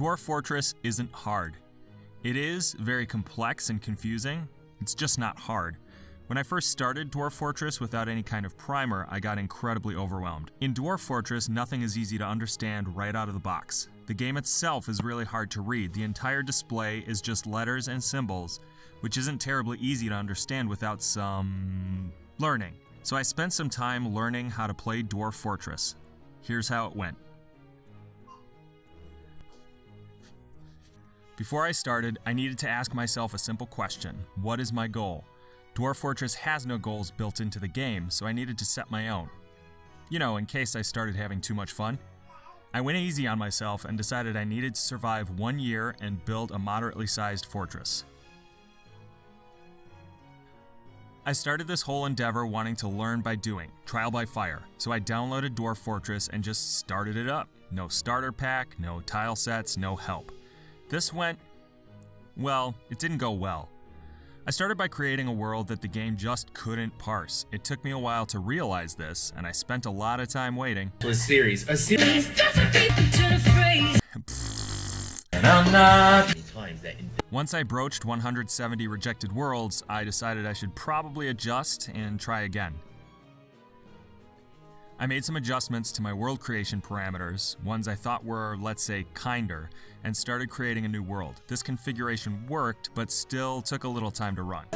Dwarf Fortress isn't hard. It is very complex and confusing, it's just not hard. When I first started Dwarf Fortress without any kind of primer, I got incredibly overwhelmed. In Dwarf Fortress, nothing is easy to understand right out of the box. The game itself is really hard to read. The entire display is just letters and symbols, which isn't terribly easy to understand without some learning. So I spent some time learning how to play Dwarf Fortress. Here's how it went. Before I started, I needed to ask myself a simple question What is my goal? Dwarf Fortress has no goals built into the game, so I needed to set my own. You know, in case I started having too much fun. I went easy on myself and decided I needed to survive one year and build a moderately sized fortress. I started this whole endeavor wanting to learn by doing, trial by fire, so I downloaded Dwarf Fortress and just started it up. No starter pack, no tile sets, no help. This went. well, it didn't go well. I started by creating a world that the game just couldn't parse. It took me a while to realize this, and I spent a lot of time waiting. A series. A series. And I'm not. Times that in Once I broached 170 rejected worlds, I decided I should probably adjust and try again. I made some adjustments to my world creation parameters, ones I thought were, let's say, kinder, and started creating a new world. This configuration worked, but still took a little time to run.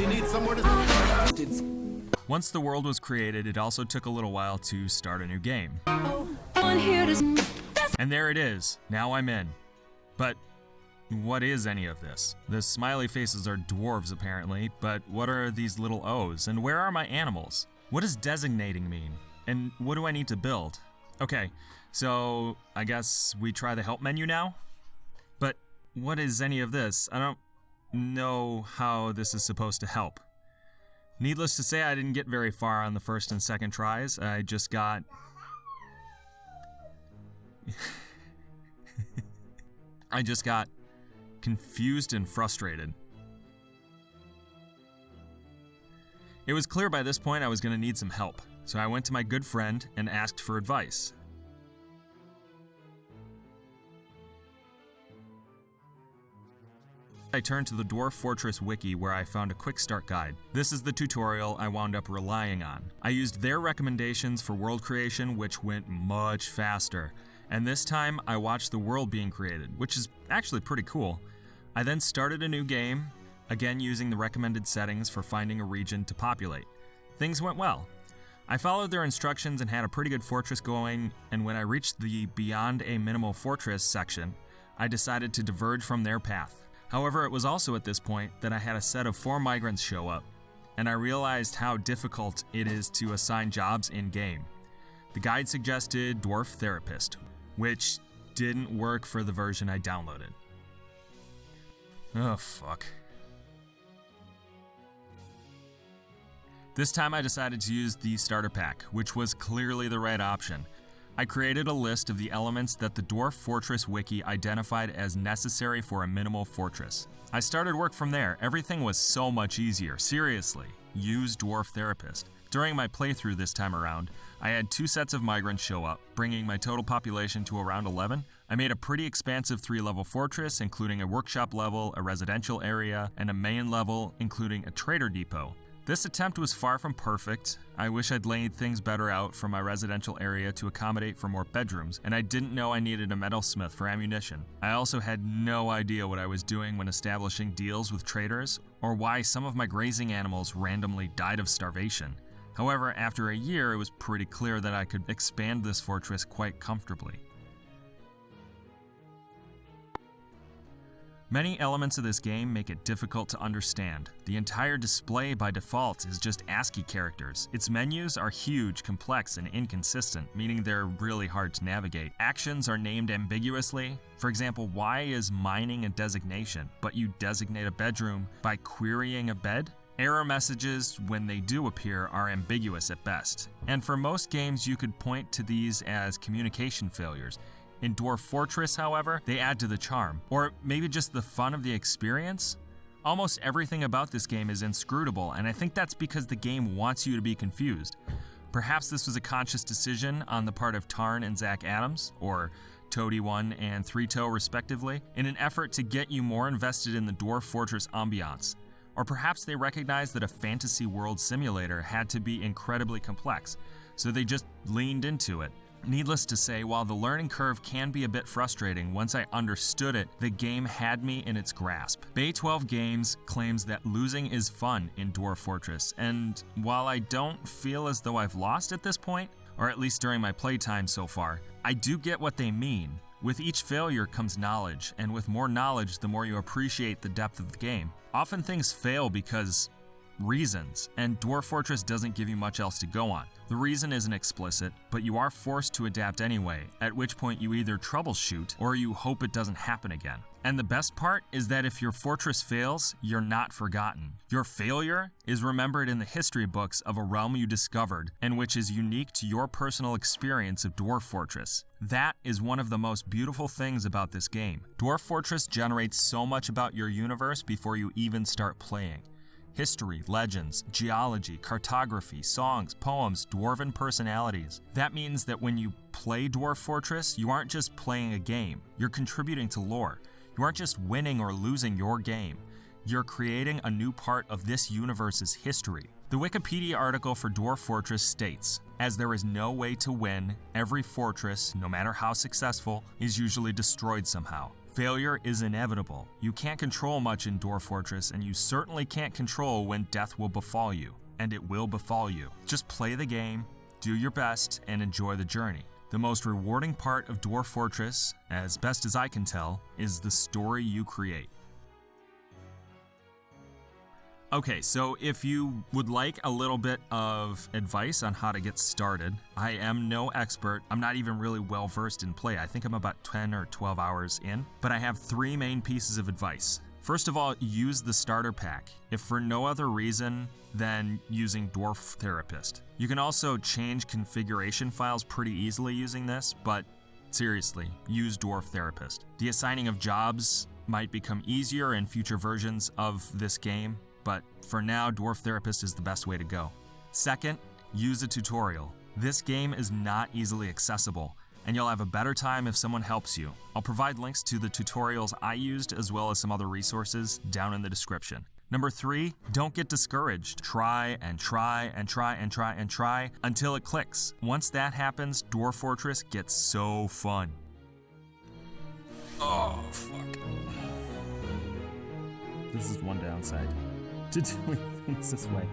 Once the world was created, it also took a little while to start a new game. And there it is. Now I'm in. But what is any of this? The smiley faces are dwarves, apparently, but what are these little O's? And where are my animals? What does designating mean? And what do I need to build? Okay, so I guess we try the help menu now? But what is any of this? I don't know how this is supposed to help. Needless to say, I didn't get very far on the first and second tries. I just got. I just got confused and frustrated. It was clear by this point I was going to need some help, so I went to my good friend and asked for advice. I turned to the Dwarf Fortress wiki where I found a quick start guide. This is the tutorial I wound up relying on. I used their recommendations for world creation, which went much faster. And this time I watched the world being created, which is actually pretty cool. I then started a new game, again using the recommended settings for finding a region to populate. Things went well. I followed their instructions and had a pretty good fortress going, and when I reached the Beyond a Minimal Fortress section, I decided to diverge from their path. However, it was also at this point that I had a set of four migrants show up, and I realized how difficult it is to assign jobs in game. The guide suggested Dwarf Therapist, which didn't work for the version I downloaded. Oh, fuck. This time I decided to use the starter pack, which was clearly the right option. I created a list of the elements that the Dwarf Fortress wiki identified as necessary for a minimal fortress. I started work from there. Everything was so much easier. Seriously, use Dwarf Therapist. During my playthrough this time around, I had two sets of migrants show up, bringing my total population to around 11. I made a pretty expansive three level fortress, including a workshop level, a residential area, and a main level, including a trader depot. This attempt was far from perfect. I wish I'd laid things better out for my residential area to accommodate for more bedrooms, and I didn't know I needed a metalsmith for ammunition. I also had no idea what I was doing when establishing deals with traders, or why some of my grazing animals randomly died of starvation. However, after a year, it was pretty clear that I could expand this fortress quite comfortably. Many elements of this game make it difficult to understand. The entire display by default is just ASCII characters. Its menus are huge, complex, and inconsistent, meaning they're really hard to navigate. Actions are named ambiguously. For example, why is mining a designation, but you designate a bedroom by querying a bed? Error messages, when they do appear, are ambiguous at best. And for most games, you could point to these as communication failures. In Dwarf Fortress, however, they add to the charm, or maybe just the fun of the experience. Almost everything about this game is inscrutable, and I think that's because the game wants you to be confused. Perhaps this was a conscious decision on the part of Tarn and Zach Adams, or Toady 1 and 3 Toe respectively, in an effort to get you more invested in the Dwarf Fortress ambiance. Or perhaps they recognized that a fantasy world simulator had to be incredibly complex, so they just leaned into it. Needless to say, while the learning curve can be a bit frustrating, once I understood it, the game had me in its grasp. Bay 12 Games claims that losing is fun in Dwarf Fortress, and while I don't feel as though I've lost at this point, or at least during my playtime so far, I do get what they mean. With each failure comes knowledge, and with more knowledge, the more you appreciate the depth of the game. Often things fail because reasons, and Dwarf Fortress doesn't give you much else to go on. The reason isn't explicit, but you are forced to adapt anyway, at which point you either troubleshoot or you hope it doesn't happen again. And the best part is that if your fortress fails, you're not forgotten. Your failure is remembered in the history books of a realm you discovered and which is unique to your personal experience of Dwarf Fortress. That is one of the most beautiful things about this game. Dwarf Fortress generates so much about your universe before you even start playing history, legends, geology, cartography, songs, poems, dwarven personalities. That means that when you play Dwarf Fortress, you aren't just playing a game, you're contributing to lore. You aren't just winning or losing your game, you're creating a new part of this universe's history. The Wikipedia article for Dwarf Fortress states As there is no way to win, every fortress, no matter how successful, is usually destroyed somehow. Failure is inevitable. You can't control much in Dwarf Fortress, and you certainly can't control when death will befall you. And it will befall you. Just play the game, do your best, and enjoy the journey. The most rewarding part of Dwarf Fortress, as best as I can tell, is the story you create. Okay, so if you would like a little bit of advice on how to get started, I am no expert. I'm not even really well versed in play. I think I'm about 10 or 12 hours in, but I have three main pieces of advice. First of all, use the starter pack, if for no other reason than using Dwarf Therapist. You can also change configuration files pretty easily using this, but seriously, use Dwarf Therapist. The assigning of jobs might become easier in future versions of this game, but for now, Dwarf Therapist is the best way to go. Second, use a tutorial. This game is not easily accessible, and you'll have a better time if someone helps you. I'll provide links to the tutorials I used as well as some other resources down in the description. Number three, don't get discouraged. Try and try and try and try and try until it clicks. Once that happens, Dwarf Fortress gets so fun. Oh, fuck. This is one downside to doing things this way.